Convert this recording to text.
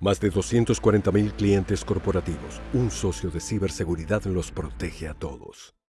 Más de 240.000 clientes corporativos. Un socio de ciberseguridad los protege a todos.